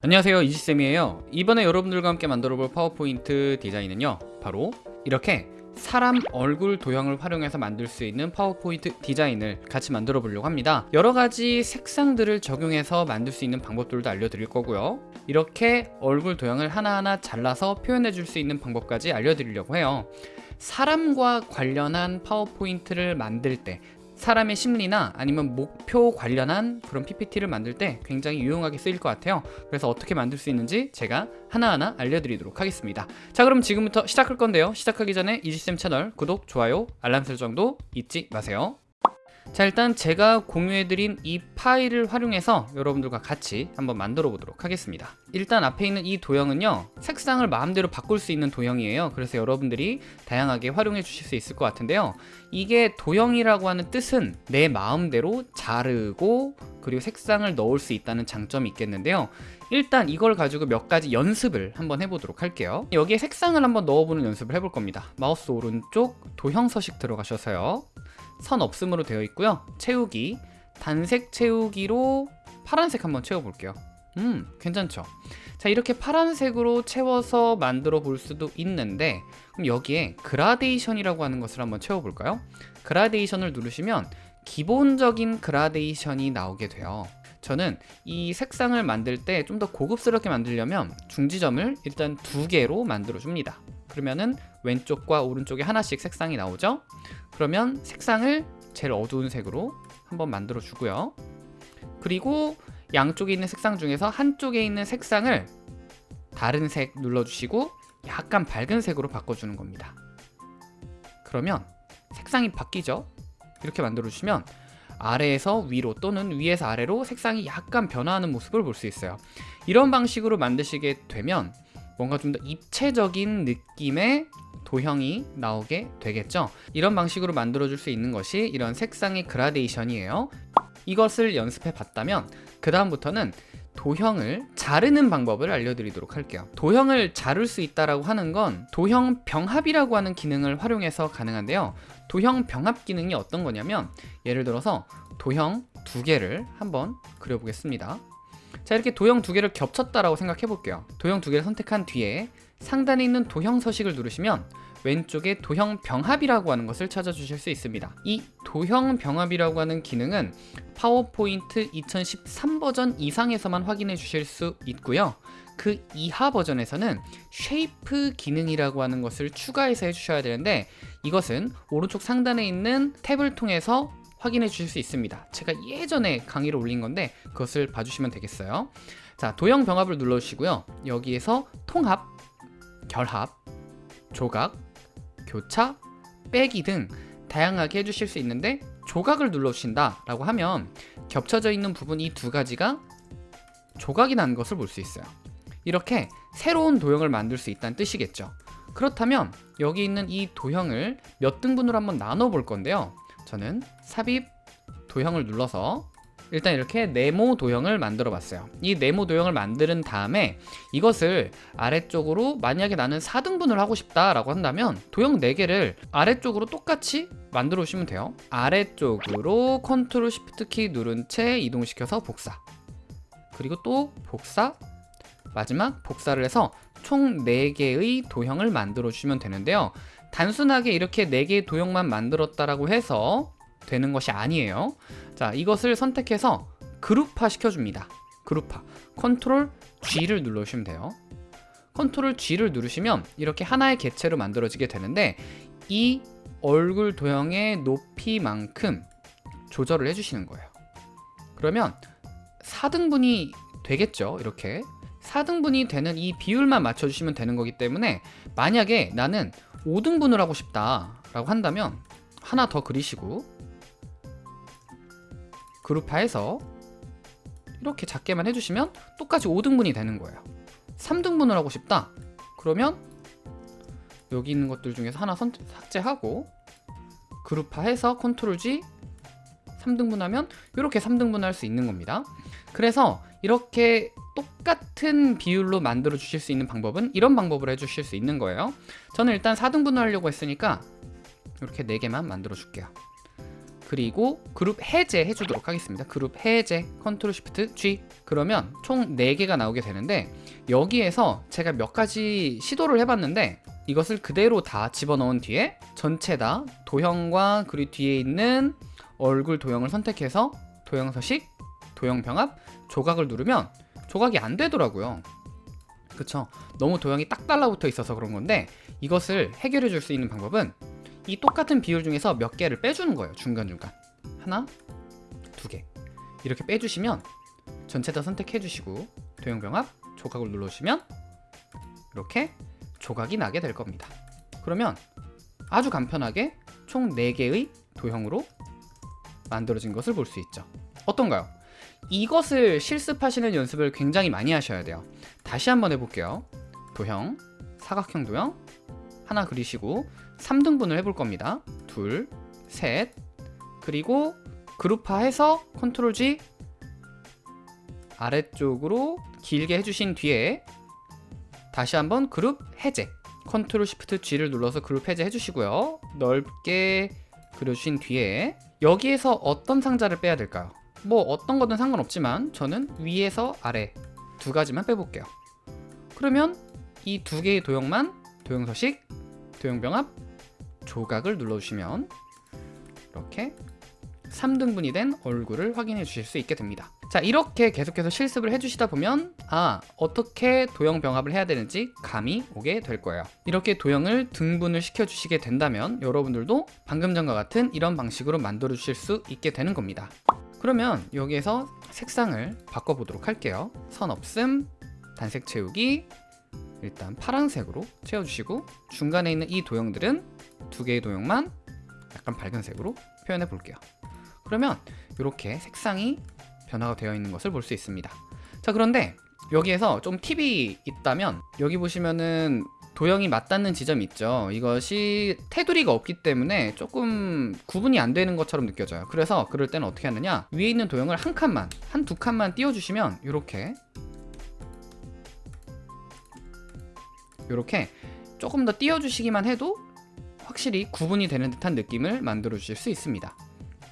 안녕하세요 이지쌤이에요. 이번에 여러분들과 함께 만들어볼 파워포인트 디자인은요 바로 이렇게 사람 얼굴 도형을 활용해서 만들 수 있는 파워포인트 디자인을 같이 만들어 보려고 합니다. 여러가지 색상들을 적용해서 만들 수 있는 방법들도 알려드릴 거고요. 이렇게 얼굴 도형을 하나하나 잘라서 표현해 줄 수 있는 방법까지 알려드리려고 해요. 사람과 관련한 파워포인트를 만들 때 사람의 심리나 아니면 목표 관련한 그런 PPT를 만들 때 굉장히 유용하게 쓰일 것 같아요. 그래서 어떻게 만들 수 있는지 제가 하나하나 알려드리도록 하겠습니다. 자 그럼 지금부터 시작할 건데요. 시작하기 전에 이지쌤 채널 구독, 좋아요, 알람 설정도 잊지 마세요 자 일단 제가 공유해드린 이 파일을 활용해서 여러분들과 같이 한번 만들어 보도록 하겠습니다. 일단 앞에 있는 이 도형은요 색상을 마음대로 바꿀 수 있는 도형이에요. 그래서 여러분들이 다양하게 활용해 주실 수 있을 것 같은데요. 이게 도형이라고 하는 뜻은 내 마음대로 자르고 그리고 색상을 넣을 수 있다는 장점이 있겠는데요 일단 이걸 가지고 몇 가지 연습을 한번 해보도록 할게요. 여기에 색상을 한번 넣어보는 연습을 해볼 겁니다. 마우스 오른쪽 도형 서식 들어가셔서요. 선 없음으로 되어 있고요. 채우기. 단색 채우기로 파란색 한번 채워볼게요. 음 괜찮죠? 자 이렇게 파란색으로 채워서 만들어 볼 수도 있는데 그럼 여기에 그라데이션이라고 하는 것을 한번 채워볼까요? 그라데이션을 누르시면 기본적인 그라데이션이 나오게 돼요 저는 이 색상을 만들 때 좀 더 고급스럽게 만들려면 중지점을 일단 두 개로 만들어 줍니다. 그러면은 왼쪽과 오른쪽에 하나씩 색상이 나오죠? 그러면 색상을 제일 어두운 색으로 한번 만들어 주고요. 그리고 양쪽에 있는 색상 중에서 한쪽에 있는 색상을 다른 색 눌러주시고 약간 밝은 색으로 바꿔주는 겁니다. 그러면 색상이 바뀌죠? 이렇게 만들어 주시면 아래에서 위로 또는 위에서 아래로 색상이 약간 변화하는 모습을 볼 수 있어요. 이런 방식으로 만드시게 되면 뭔가 좀 더 입체적인 느낌의 도형이 나오게 되겠죠? 이런 방식으로 만들어 줄 수 있는 것이 이런 색상의 그라데이션이에요. 이것을 연습해 봤다면 그 다음부터는 도형을 자르는 방법을 알려드리도록 할게요. 도형을 자를 수 있다고 하는 건 도형 병합이라고 하는 기능을 활용해서 가능한데요. 도형 병합 기능이 어떤 거냐면 예를 들어서 도형 두 개를 한번 그려보겠습니다. 자 이렇게 도형 두 개를 겹쳤다라고 생각해 볼게요. 도형 두 개를 선택한 뒤에 상단에 있는 도형 서식을 누르시면 왼쪽에 도형 병합이라고 하는 것을 찾아주실 수 있습니다. 이 도형 병합이라고 하는 기능은 파워포인트 2013 버전 이상에서만 확인해 주실 수 있고요. 그 이하 버전에서는 shape 기능이라고 하는 것을 추가해서 해주셔야 되는데 이것은 오른쪽 상단에 있는 탭을 통해서 확인해 주실 수 있습니다. 제가 예전에 강의를 올린 건데 그것을 봐주시면 되겠어요. 자 도형 병합을 눌러주시고요. 여기에서 통합, 결합, 조각, 교차, 빼기 등 다양하게 해주실 수 있는데 조각을 눌러주신다 라고 하면 겹쳐져 있는 부분 이 두 가지가 조각이 난 것을 볼 수 있어요. 이렇게 새로운 도형을 만들 수 있다는 뜻이겠죠. 그렇다면 여기 있는 이 도형을 몇 등분으로 한번 나눠 볼 건데요. 저는 삽입 도형을 눌러서 일단 이렇게 네모 도형을 만들어 봤어요. 이 네모 도형을 만드는 다음에 이것을 아래쪽으로 만약에 나는 4등분을 하고 싶다 라고 한다면 도형 4개를 아래쪽으로 똑같이 만들어 오시면 돼요. 아래쪽으로 컨트롤 시프트 키 누른 채 이동시켜서 복사. 그리고 또 복사 마지막 복사를 해서 총 4개의 도형을 만들어 주시면 되는데요. 단순하게 이렇게 4개의 도형만 만들었다라고 해서 되는 것이 아니에요. 자 이것을 선택해서 그룹화 시켜줍니다. 그룹화. 컨트롤 G를 눌러주시면 돼요. 컨트롤 G를 누르시면 이렇게 하나의 개체로 만들어지게 되는데 이 얼굴 도형의 높이만큼 조절을 해주시는 거예요. 그러면 4등분이 되겠죠 이렇게? 4등분이 되는 이 비율만 맞춰주시면 되는 거기 때문에 만약에 나는 5등분을 하고 싶다 라고 한다면 하나 더 그리시고 그룹화해서 이렇게 작게만 해주시면 똑같이 5등분이 되는 거예요. 3등분을 하고 싶다? 그러면 여기 있는 것들 중에서 하나 선, 삭제하고 그룹화해서 컨트롤 G 3등분하면 이렇게 3등분 할 수 있는 겁니다. 그래서 이렇게 똑같은 비율로 만들어 주실 수 있는 방법은 이런 방법으로 해주실 수 있는 거예요. 저는 일단 4등분을 하려고 했으니까 이렇게 4개만 만들어 줄게요 그리고 그룹 해제 해주도록 하겠습니다. 그룹 해제 컨트롤 시프트 G. 그러면 총 4개가 나오게 되는데 여기에서 제가 몇 가지 시도를 해봤는데 이것을 그대로 다 집어넣은 뒤에 전체 다 도형과 그리고 뒤에 있는 얼굴 도형을 선택해서 도형 서식, 도형 병합, 조각을 누르면 조각이 안 되더라고요. 그쵸? 너무 도형이 딱 달라붙어 있어서 그런 건데 이것을 해결해 줄 수 있는 방법은 이 똑같은 비율 중에서 몇 개를 빼주는 거예요 중간중간. 하나 두 개. 이렇게 빼주시면 전체 다 선택해 주시고 도형 병합 조각을 눌러주시면 이렇게 조각이 나게 될 겁니다. 그러면 아주 간편하게 총 4개의 도형으로 만들어진 것을 볼 수 있죠. 어떤가요? 이것을 실습하시는 연습을 굉장히 많이 하셔야 돼요. 다시 한번 해볼게요. 도형, 사각형 도형 하나 그리시고 3등분을 해볼 겁니다. 둘, 셋. 그리고 그룹화해서 컨트롤 G 아래쪽으로 길게 해주신 뒤에 다시 한번 그룹 해제 컨트롤 시프트 G를 눌러서 그룹 해제 해 주시고요. 넓게 그려주신 뒤에 여기에서 어떤 상자를 빼야 될까요? 뭐 어떤 거든 상관없지만 저는 위에서 아래 두 가지만 빼볼게요. 그러면 이 두 개의 도형만 도형 서식, 도형 병합, 조각을 눌러주시면 이렇게 3등분이 된 얼굴을 확인해 주실 수 있게 됩니다. 자 이렇게 계속해서 실습을 해주시다 보면 아 어떻게 도형 병합을 해야 되는지 감이 오게 될 거예요. 이렇게 도형을 등분을 시켜 주시게 된다면 여러분들도 방금 전과 같은 이런 방식으로 만들어 주실 수 있게 되는 겁니다. 그러면 여기에서 색상을 바꿔보도록 할게요. 선 없음 단색 채우기 일단 파란색으로 채워주시고 중간에 있는 이 도형들은 두 개의 도형만 약간 밝은 색으로 표현해 볼게요. 그러면 이렇게 색상이 변화가 되어 있는 것을 볼 수 있습니다. 자 그런데 여기에서 좀 팁이 있다면 여기 보시면은 도형이 맞닿는 지점이 있죠. 이것이 테두리가 없기 때문에 조금 구분이 안 되는 것처럼 느껴져요. 그래서 그럴 때는 어떻게 하느냐? 위에 있는 도형을 한 칸만 한 두 칸만 띄워주시면 이렇게 이렇게 조금 더 띄워주시기만 해도 확실히 구분이 되는 듯한 느낌을 만들어 주실 수 있습니다.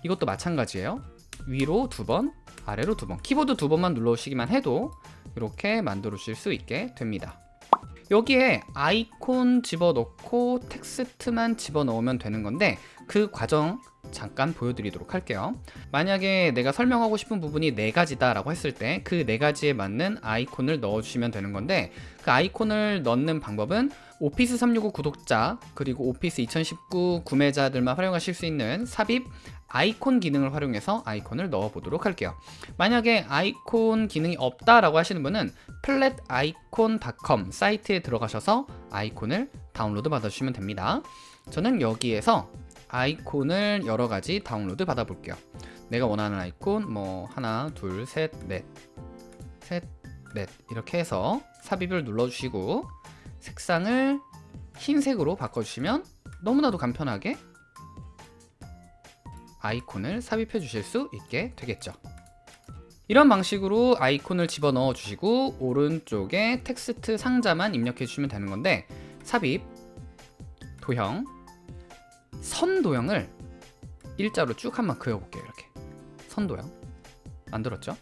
이것도 마찬가지예요. 위로 두번 아래로 두 번 키보드 두 번만 눌러주시기만 해도 이렇게 만들어 주실 수 있게 됩니다. 여기에 아이콘 집어넣고 텍스트만 집어넣으면 되는 건데 그 과정 잠깐 보여드리도록 할게요. 만약에 내가 설명하고 싶은 부분이 네 가지다 라고 했을 때 그 네 가지에 맞는 아이콘을 넣어주시면 되는 건데 그 아이콘을 넣는 방법은 Office 365 구독자 그리고 Office 2019 구매자들만 활용하실 수 있는 삽입 아이콘 기능을 활용해서 아이콘을 넣어 보도록 할게요. 만약에 아이콘 기능이 없다 라고 하시는 분은 Flaticon.com 사이트에 들어가셔서 아이콘을 다운로드 받아주시면 됩니다. 저는 여기에서 아이콘을 여러 가지 다운로드 받아 볼게요. 내가 원하는 아이콘 뭐 하나 둘셋넷셋넷. 이렇게 해서 삽입을 눌러 주시고 색상을 흰색으로 바꿔주시면 너무나도 간편하게 아이콘을 삽입해 주실 수 있게 되겠죠. 이런 방식으로 아이콘을 집어넣어 주시고 오른쪽에 텍스트 상자만 입력해 주시면 되는 건데 삽입, 도형, 선 도형을 일자로 쭉 한번 그려볼게요 이렇게. 선 도형. 만들었죠?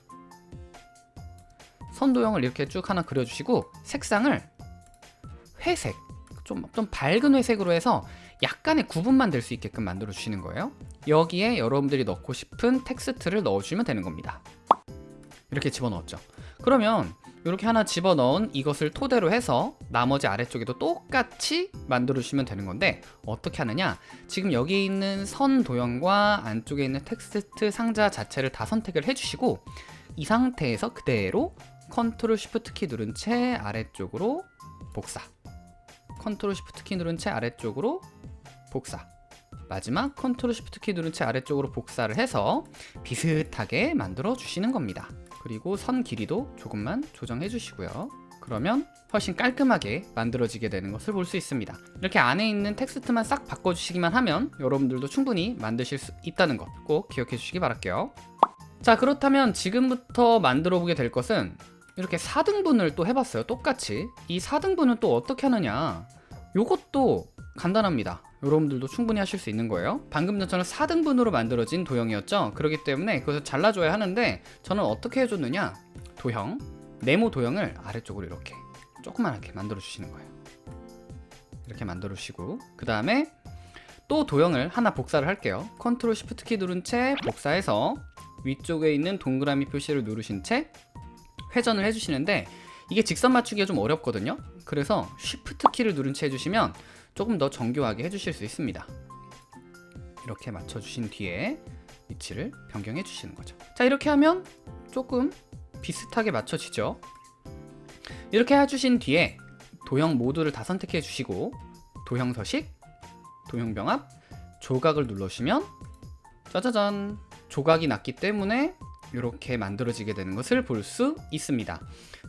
선 도형을 이렇게 쭉 하나 그려주시고 색상을 회색 좀, 좀 밝은 회색으로 해서 약간의 구분만 될 수 있게끔 만들어 주시는 거예요. 여기에 여러분들이 넣고 싶은 텍스트를 넣어주시면 되는 겁니다. 이렇게 집어넣었죠. 그러면 이렇게 하나 집어넣은 이것을 토대로 해서 나머지 아래쪽에도 똑같이 만들어 주시면 되는 건데 어떻게 하느냐? 지금 여기 있는 선 도형과 안쪽에 있는 텍스트 상자 자체를 다 선택을 해주시고 이 상태에서 그대로 컨트롤 쉬프트 키 누른 채 아래쪽으로 복사. 컨트롤 쉬프트 키 누른 채 아래쪽으로 복사. 마지막 컨트롤 쉬프트 키 누른 채 아래쪽으로 복사를 해서 비슷하게 만들어 주시는 겁니다 그리고 선 길이도 조금만 조정해 주시고요. 그러면 훨씬 깔끔하게 만들어지게 되는 것을 볼 수 있습니다. 이렇게 안에 있는 텍스트만 싹 바꿔주시기만 하면 여러분들도 충분히 만드실 수 있다는 것 꼭 기억해 주시기 바랄게요. 자 그렇다면 지금부터 만들어 보게 될 것은 이렇게 4등분을 또 해봤어요. 똑같이. 이 4등분은 또 어떻게 하느냐 요것도 간단합니다. 여러분들도 충분히 하실 수 있는 거예요. 방금 전처럼 4등분으로 만들어진 도형이었죠? 그렇기 때문에 그것을 잘라줘야 하는데 저는 어떻게 해줬느냐? 도형 네모 도형을 아래쪽으로 이렇게 조그만하게 만들어 주시는 거예요. 이렇게 만들어 주시고 그 다음에 또 도형을 하나 복사를 할게요. 컨트롤 시프트 키 누른 채 복사해서 위쪽에 있는 동그라미 표시를 누르신 채 회전을 해주시는데 이게 직선 맞추기가 좀 어렵거든요. 그래서 쉬프트 키를 누른 채 해주시면 조금 더 정교하게 해주실 수 있습니다. 이렇게 맞춰주신 뒤에 위치를 변경해 주시는 거죠. 자 이렇게 하면 조금 비슷하게 맞춰지죠. 이렇게 해주신 뒤에 도형 모두를 다 선택해 주시고 도형 서식 도형 병합 조각을 눌러주시면 짜자잔 조각이 났기 때문에 이렇게 만들어지게 되는 것을 볼 수 있습니다.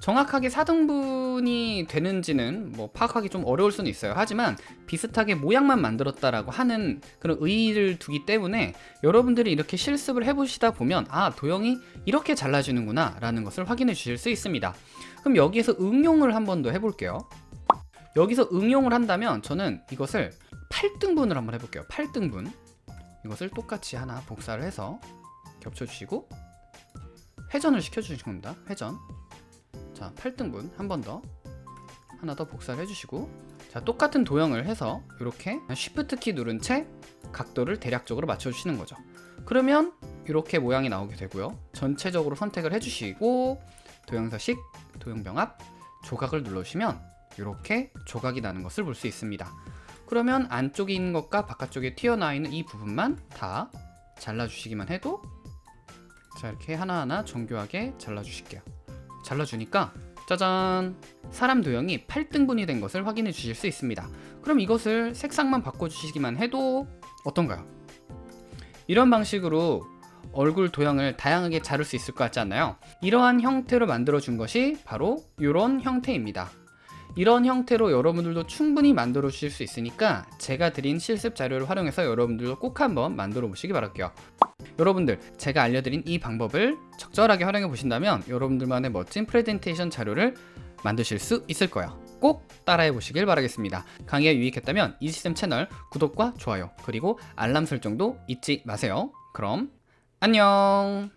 정확하게 4등분이 되는지는 뭐 파악하기 좀 어려울 수는 있어요. 하지만 비슷하게 모양만 만들었다라고 하는 그런 의의를 두기 때문에 여러분들이 이렇게 실습을 해보시다 보면 아 도형이 이렇게 잘라지는구나 라는 것을 확인해 주실 수 있습니다. 그럼 여기에서 응용을 한 번 더 해볼게요. 여기서 응용을 한다면 저는 이것을 8등분을 한번 해볼게요. 8등분. 이것을 똑같이 하나 복사를 해서 겹쳐주시고 회전을 시켜주신 겁니다. 회전. 자 8등분 한 번 더. 하나 더 복사를 해주시고. 자 똑같은 도형을 해서 이렇게 쉬프트 키 누른 채 각도를 대략적으로 맞춰주시는 거죠. 그러면 이렇게 모양이 나오게 되고요. 전체적으로 선택을 해주시고 도형서식 도형병합 조각을 눌러주시면 이렇게 조각이 나는 것을 볼 수 있습니다. 그러면 안쪽에 있는 것과 바깥쪽에 튀어나와 있는 이 부분만 다 잘라주시기만 해도 자 이렇게 하나하나 정교하게 잘라주실게요. 잘라주니까 짜잔! 사람 도형이 8등분이 된 것을 확인해 주실 수 있습니다. 그럼 이것을 색상만 바꿔주시기만 해도 어떤가요? 이런 방식으로 얼굴 도형을 다양하게 자를 수 있을 것 같지 않나요? 이러한 형태로 만들어 준 것이 바로 이런 형태입니다. 이런 형태로 여러분들도 충분히 만들어 주실 수 있으니까 제가 드린 실습 자료를 활용해서 여러분들도 꼭 한번 만들어 보시기 바랄게요 여러분들 제가 알려드린 이 방법을 적절하게 활용해 보신다면 여러분들만의 멋진 프레젠테이션 자료를 만드실 수 있을 거예요. 꼭 따라해 보시길 바라겠습니다. 강의가 유익했다면 이지쌤 채널 구독과 좋아요 그리고 알람 설정도 잊지 마세요. 그럼 안녕